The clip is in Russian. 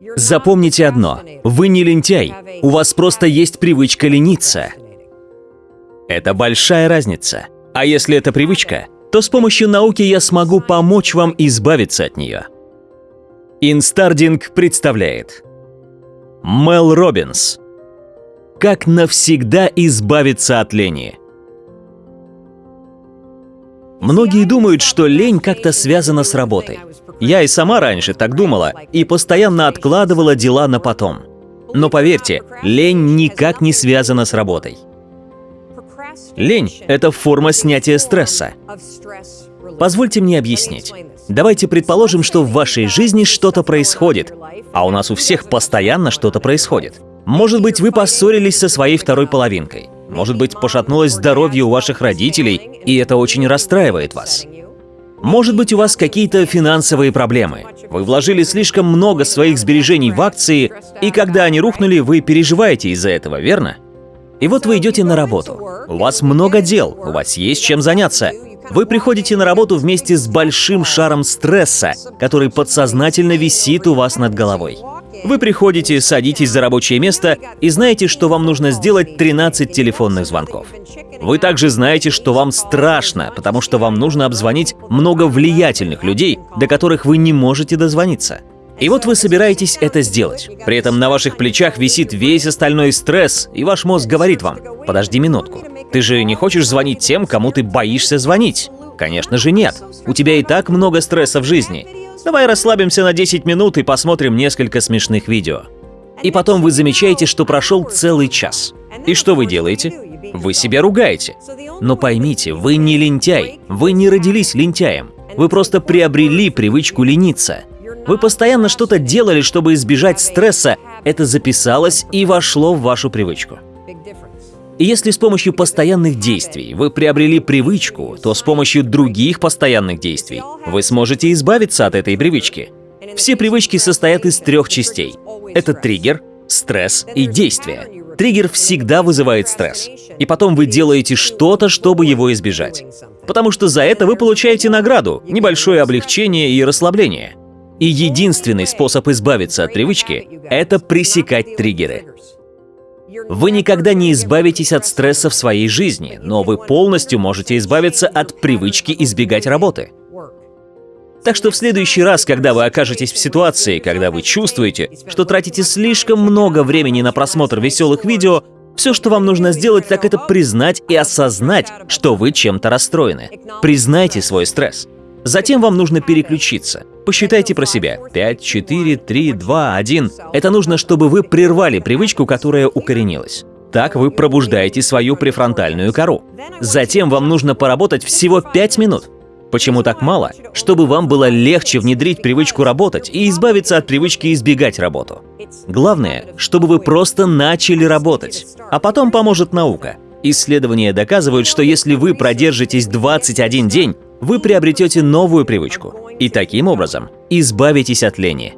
Запомните одно. Вы не лентяй. У вас просто есть привычка лениться. Это большая разница. А если это привычка, то с помощью науки я смогу помочь вам избавиться от нее. InstaReading представляет Мел Робинс Как навсегда избавиться от лени Многие думают, что лень как-то связана с работой. Я и сама раньше так думала и постоянно откладывала дела на потом. Но поверьте, лень никак не связана с работой. Лень – это форма снятия стресса. Позвольте мне объяснить. Давайте предположим, что в вашей жизни что-то происходит, а у нас у всех постоянно что-то происходит. Может быть, вы поссорились со своей второй половинкой. Может быть, пошатнулось здоровье у ваших родителей, и это очень расстраивает вас. Может быть, у вас какие-то финансовые проблемы. Вы вложили слишком много своих сбережений в акции, и когда они рухнули, вы переживаете из-за этого, верно? И вот вы идете на работу. У вас много дел, у вас есть чем заняться. Вы приходите на работу вместе с большим шаром стресса, который подсознательно висит у вас над головой. Вы приходите, садитесь за рабочее место и знаете, что вам нужно сделать 13 телефонных звонков. Вы также знаете, что вам страшно, потому что вам нужно обзвонить много влиятельных людей, до которых вы не можете дозвониться. И вот вы собираетесь это сделать. При этом на ваших плечах висит весь остальной стресс, и ваш мозг говорит вам, подожди минутку, ты же не хочешь звонить тем, кому ты боишься звонить? Конечно же нет. У тебя и так много стресса в жизни. Давай расслабимся на 10 минут и посмотрим несколько смешных видео. И потом вы замечаете, что прошел целый час. И что вы делаете? Вы себя ругаете. Но поймите, вы не лентяй, вы не родились лентяем. Вы просто приобрели привычку лениться. Вы постоянно что-то делали, чтобы избежать стресса, это записалось и вошло в вашу привычку. И если с помощью постоянных действий вы приобрели привычку, то с помощью других постоянных действий вы сможете избавиться от этой привычки. Все привычки состоят из трех частей. Это триггер, стресс и действие. Триггер всегда вызывает стресс. И потом вы делаете что-то, чтобы его избежать. Потому что за это вы получаете награду, небольшое облегчение и расслабление. И единственный способ избавиться от привычки – это пресекать триггеры. Вы никогда не избавитесь от стресса в своей жизни, но вы полностью можете избавиться от привычки избегать работы. Так что в следующий раз, когда вы окажетесь в ситуации, когда вы чувствуете, что тратите слишком много времени на просмотр веселых видео, все, что вам нужно сделать, так это признать и осознать, что вы чем-то расстроены. Признайте свой стресс. Затем вам нужно переключиться. Посчитайте про себя. 5, 4, 3, 2, 1. Это нужно, чтобы вы прервали привычку, которая укоренилась. Так вы пробуждаете свою префронтальную кору. Затем вам нужно поработать всего 5 минут. Почему так мало? Чтобы вам было легче внедрить привычку работать и избавиться от привычки избегать работу. Главное, чтобы вы просто начали работать, а потом поможет наука. Исследования доказывают, что если вы продержитесь 21 день, вы приобретете новую привычку и таким образом избавитесь от лени.